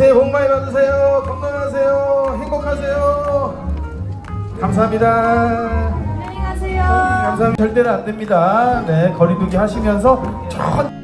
새해 복 많이 받으세요. 건강하세요. 행복하세요. 감사합니다. 안녕히 가세요. 네, 감사합니다. 절대로 안 됩니다. 네, 거리두기 하시면서 천.